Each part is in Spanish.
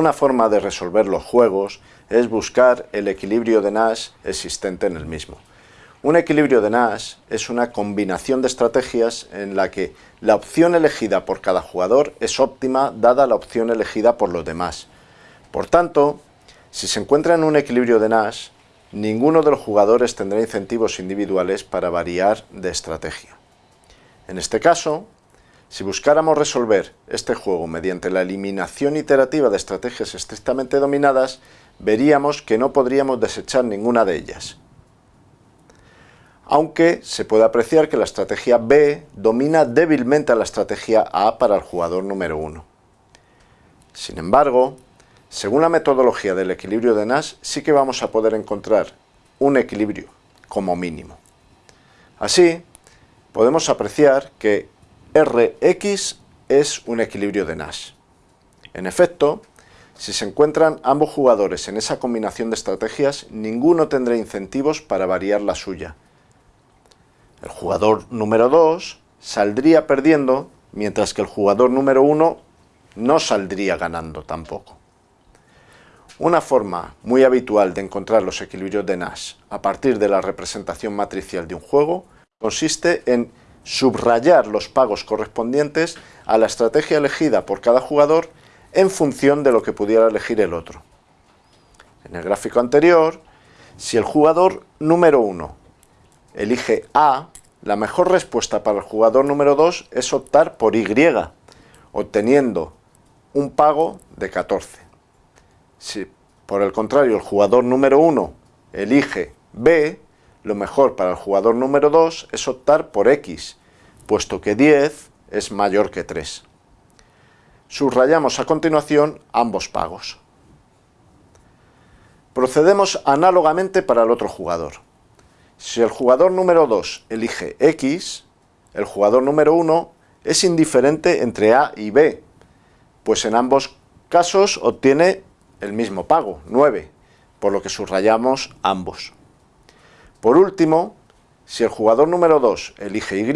Una forma de resolver los juegos es buscar el equilibrio de Nash existente en el mismo. Un equilibrio de Nash es una combinación de estrategias en la que la opción elegida por cada jugador es óptima dada la opción elegida por los demás. Por tanto, si se encuentra en un equilibrio de Nash, ninguno de los jugadores tendrá incentivos individuales para variar de estrategia. En este caso, si buscáramos resolver este juego mediante la eliminación iterativa de estrategias estrictamente dominadas, veríamos que no podríamos desechar ninguna de ellas aunque se puede apreciar que la estrategia B domina débilmente a la estrategia A para el jugador número 1. Sin embargo, según la metodología del equilibrio de Nash, sí que vamos a poder encontrar un equilibrio, como mínimo. Así, podemos apreciar que Rx es un equilibrio de Nash. En efecto, si se encuentran ambos jugadores en esa combinación de estrategias, ninguno tendrá incentivos para variar la suya, el jugador número 2 saldría perdiendo, mientras que el jugador número 1 no saldría ganando tampoco. Una forma muy habitual de encontrar los equilibrios de Nash a partir de la representación matricial de un juego consiste en subrayar los pagos correspondientes a la estrategia elegida por cada jugador en función de lo que pudiera elegir el otro. En el gráfico anterior, si el jugador número 1 elige A, la mejor respuesta para el jugador número 2 es optar por Y, obteniendo un pago de 14. Si por el contrario el jugador número 1 elige B, lo mejor para el jugador número 2 es optar por X, puesto que 10 es mayor que 3. Subrayamos a continuación ambos pagos. Procedemos análogamente para el otro jugador. Si el jugador número 2 elige X, el jugador número 1 es indiferente entre A y B, pues en ambos casos obtiene el mismo pago, 9, por lo que subrayamos ambos. Por último, si el jugador número 2 elige Y,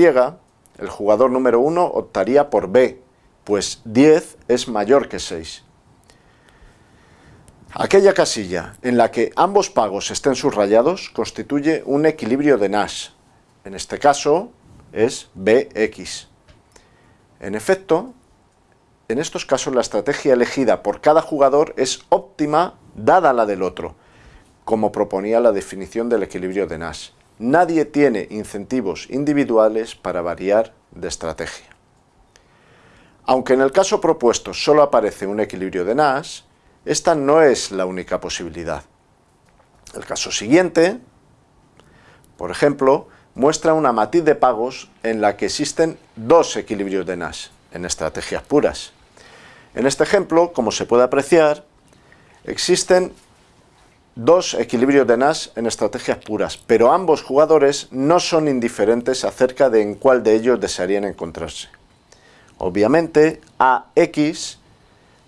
el jugador número 1 optaría por B, pues 10 es mayor que 6. Aquella casilla en la que ambos pagos estén subrayados constituye un equilibrio de Nash. En este caso es Bx. En efecto, en estos casos la estrategia elegida por cada jugador es óptima dada la del otro, como proponía la definición del equilibrio de Nash. Nadie tiene incentivos individuales para variar de estrategia. Aunque en el caso propuesto solo aparece un equilibrio de Nash, esta no es la única posibilidad. El caso siguiente, por ejemplo, muestra una matiz de pagos en la que existen dos equilibrios de Nash, en estrategias puras. En este ejemplo, como se puede apreciar, existen dos equilibrios de Nash en estrategias puras, pero ambos jugadores no son indiferentes acerca de en cuál de ellos desearían encontrarse. Obviamente, AX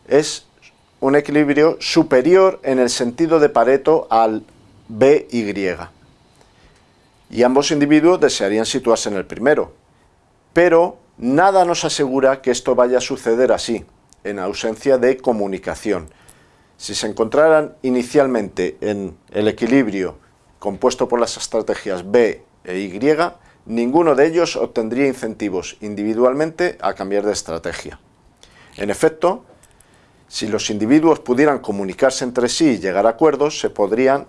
es un equilibrio superior en el sentido de Pareto al BY. Y ambos individuos desearían situarse en el primero. Pero nada nos asegura que esto vaya a suceder así, en ausencia de comunicación. Si se encontraran inicialmente en el equilibrio compuesto por las estrategias B e Y, ninguno de ellos obtendría incentivos individualmente a cambiar de estrategia. En efecto, si los individuos pudieran comunicarse entre sí y llegar a acuerdos, se podrían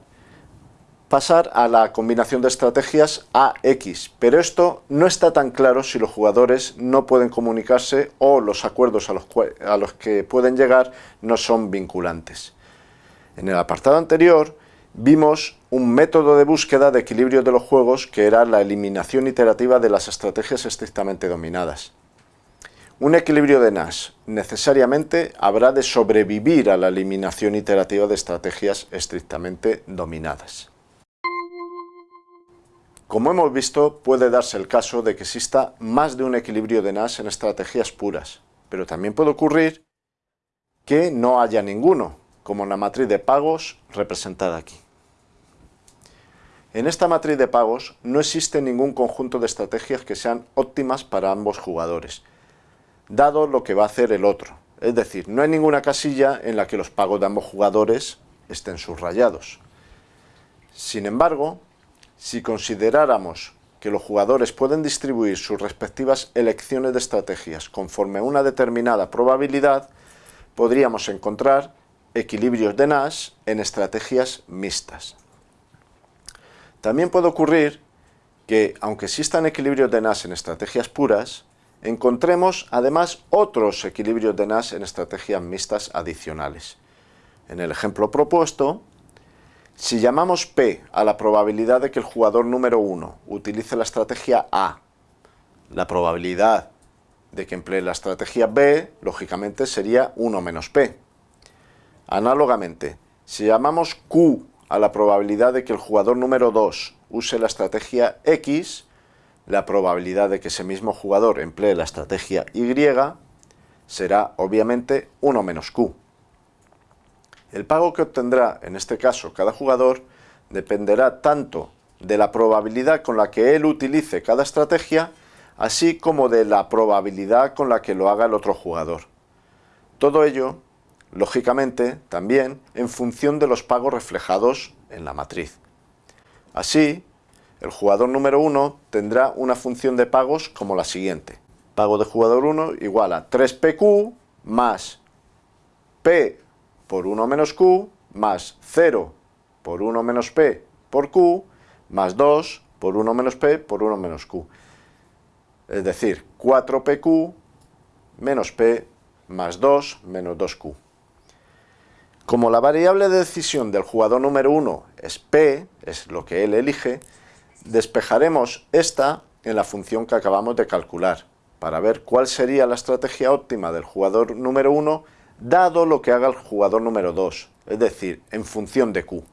pasar a la combinación de estrategias AX, pero esto no está tan claro si los jugadores no pueden comunicarse o los acuerdos a los, a los que pueden llegar no son vinculantes. En el apartado anterior vimos un método de búsqueda de equilibrio de los juegos que era la eliminación iterativa de las estrategias estrictamente dominadas. Un equilibrio de Nash necesariamente habrá de sobrevivir a la eliminación iterativa de estrategias estrictamente dominadas. Como hemos visto, puede darse el caso de que exista más de un equilibrio de Nash en estrategias puras, pero también puede ocurrir que no haya ninguno, como en la matriz de pagos representada aquí. En esta matriz de pagos no existe ningún conjunto de estrategias que sean óptimas para ambos jugadores, dado lo que va a hacer el otro. Es decir, no hay ninguna casilla en la que los pagos de ambos jugadores estén subrayados. Sin embargo, si consideráramos que los jugadores pueden distribuir sus respectivas elecciones de estrategias conforme a una determinada probabilidad, podríamos encontrar equilibrios de Nash en estrategias mixtas. También puede ocurrir que, aunque existan equilibrios de Nash en estrategias puras, encontremos además otros equilibrios de Nash en estrategias mixtas adicionales. En el ejemplo propuesto, si llamamos P a la probabilidad de que el jugador número 1 utilice la estrategia A, la probabilidad de que emplee la estrategia B, lógicamente sería 1 menos P. Análogamente, si llamamos Q a la probabilidad de que el jugador número 2 use la estrategia X, la probabilidad de que ese mismo jugador emplee la estrategia Y será obviamente 1 menos Q. El pago que obtendrá, en este caso, cada jugador, dependerá tanto de la probabilidad con la que él utilice cada estrategia, así como de la probabilidad con la que lo haga el otro jugador. Todo ello, lógicamente, también en función de los pagos reflejados en la matriz. Así, el jugador número 1 tendrá una función de pagos como la siguiente. Pago de jugador 1 igual a 3pq más p por 1 menos q más 0 por 1 menos p por q más 2 por 1 menos p por 1 menos q. Es decir, 4pq menos p más 2 menos 2q. Como la variable de decisión del jugador número 1 es p, es lo que él elige, despejaremos esta en la función que acabamos de calcular, para ver cuál sería la estrategia óptima del jugador número 1 dado lo que haga el jugador número 2, es decir, en función de Q.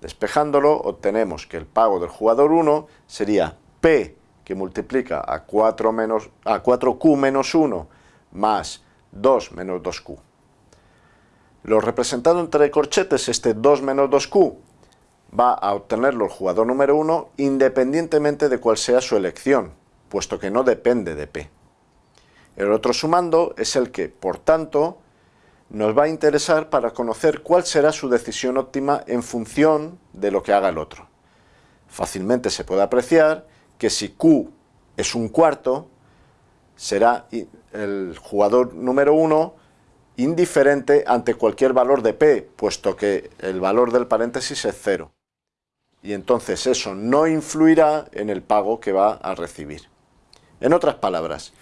Despejándolo, obtenemos que el pago del jugador 1 sería P, que multiplica a, 4 menos, a 4Q menos 1 más 2 menos 2Q. Lo representado entre corchetes, este 2 menos 2Q, va a obtenerlo el jugador número 1 independientemente de cuál sea su elección, puesto que no depende de P. El otro sumando es el que, por tanto, nos va a interesar para conocer cuál será su decisión óptima en función de lo que haga el otro. Fácilmente se puede apreciar que si Q es un cuarto, será el jugador número 1 indiferente ante cualquier valor de P, puesto que el valor del paréntesis es cero. Y entonces eso no influirá en el pago que va a recibir. En otras palabras,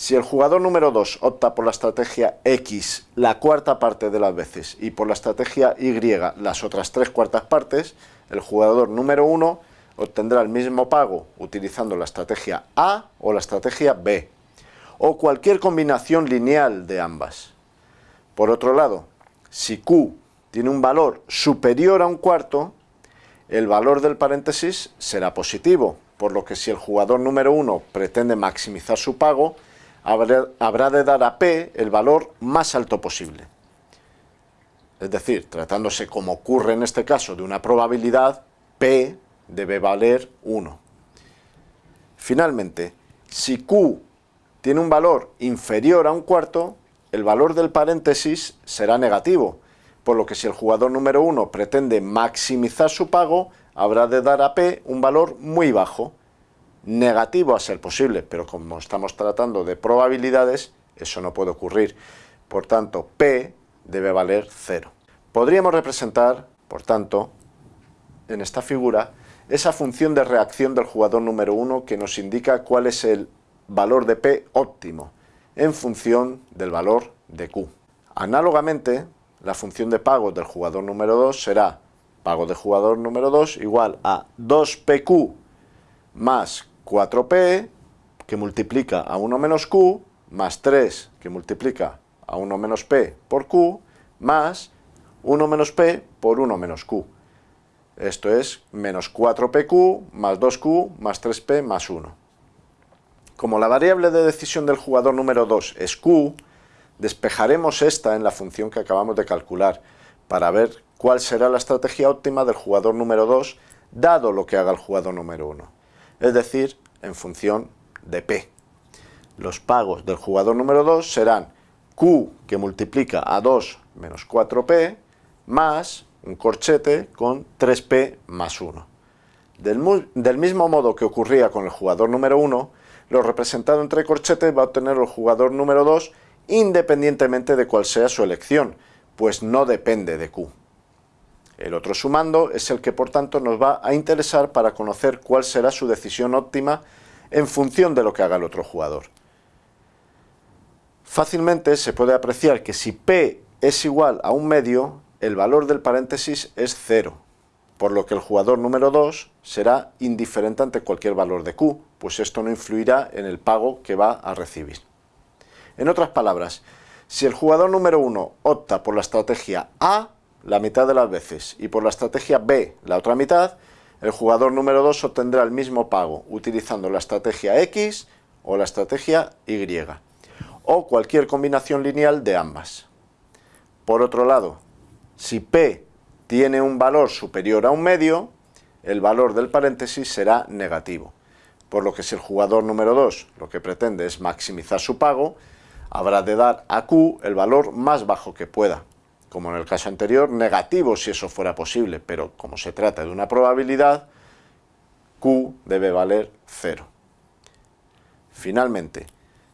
si el jugador número 2 opta por la estrategia X la cuarta parte de las veces y por la estrategia Y las otras tres cuartas partes, el jugador número 1 obtendrá el mismo pago utilizando la estrategia A o la estrategia B, o cualquier combinación lineal de ambas. Por otro lado, si Q tiene un valor superior a un cuarto, el valor del paréntesis será positivo, por lo que si el jugador número 1 pretende maximizar su pago, habrá, de dar a P el valor más alto posible. Es decir, tratándose como ocurre en este caso de una probabilidad, P debe valer 1. Finalmente, si Q tiene un valor inferior a un cuarto, el valor del paréntesis será negativo, por lo que si el jugador número 1 pretende maximizar su pago, habrá de dar a P un valor muy bajo, negativo a ser posible, pero como estamos tratando de probabilidades, eso no puede ocurrir. Por tanto, P debe valer 0. Podríamos representar, por tanto, en esta figura, esa función de reacción del jugador número 1 que nos indica cuál es el valor de P óptimo, en función del valor de Q. Análogamente, la función de pago del jugador número 2 será pago de jugador número 2 igual a 2PQ más 4p que multiplica a 1 menos q, más 3 que multiplica a 1 menos p por q, más 1 menos p por 1 menos q. Esto es menos 4pq más 2q más 3p más 1. Como la variable de decisión del jugador número 2 es q, despejaremos esta en la función que acabamos de calcular para ver cuál será la estrategia óptima del jugador número 2 dado lo que haga el jugador número 1 es decir, en función de P. Los pagos del jugador número 2 serán Q que multiplica a 2 menos 4P más un corchete con 3P más 1. Del, mismo modo que ocurría con el jugador número 1, lo representado entre corchetes va a obtener el jugador número 2 independientemente de cuál sea su elección, pues no depende de Q. El otro sumando es el que por tanto nos va a interesar para conocer cuál será su decisión óptima en función de lo que haga el otro jugador. Fácilmente se puede apreciar que si P es igual a un medio, el valor del paréntesis es cero, por lo que el jugador número 2 será indiferente ante cualquier valor de Q, pues esto no influirá en el pago que va a recibir. En otras palabras, si el jugador número 1 opta por la estrategia A, la mitad de las veces, y por la estrategia B, la otra mitad, el jugador número 2 obtendrá el mismo pago utilizando la estrategia X o la estrategia Y, o cualquier combinación lineal de ambas. Por otro lado, si P tiene un valor superior a un medio, el valor del paréntesis será negativo, por lo que si el jugador número 2 lo que pretende es maximizar su pago, habrá de dar a Q el valor más bajo que pueda, como en el caso anterior, negativo si eso fuera posible, pero como se trata de una probabilidad, Q debe valer 0. Finalmente,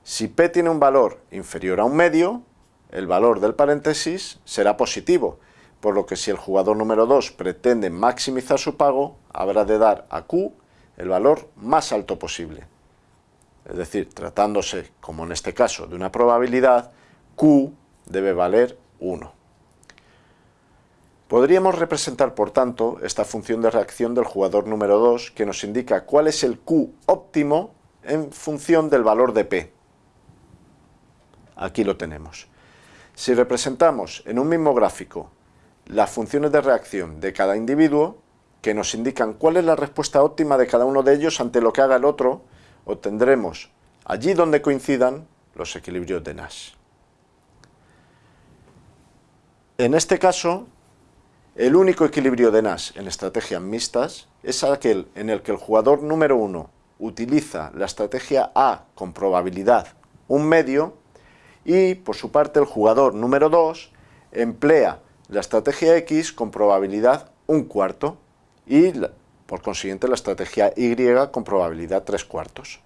si P tiene un valor inferior a un medio, el valor del paréntesis será positivo, por lo que si el jugador número 2 pretende maximizar su pago, habrá de dar a Q el valor más alto posible. Es decir, tratándose, como en este caso, de una probabilidad, Q debe valer 1. Podríamos representar, por tanto, esta función de reacción del jugador número 2 que nos indica cuál es el Q óptimo en función del valor de P. Aquí lo tenemos. Si representamos en un mismo gráfico las funciones de reacción de cada individuo, que nos indican cuál es la respuesta óptima de cada uno de ellos ante lo que haga el otro, obtendremos, allí donde coincidan, los equilibrios de Nash. En este caso, el único equilibrio de Nash en estrategias mixtas es aquel en el que el jugador número uno utiliza la estrategia A con probabilidad un medio y por su parte el jugador número 2 emplea la estrategia X con probabilidad un cuarto y por consiguiente la estrategia Y con probabilidad tres cuartos.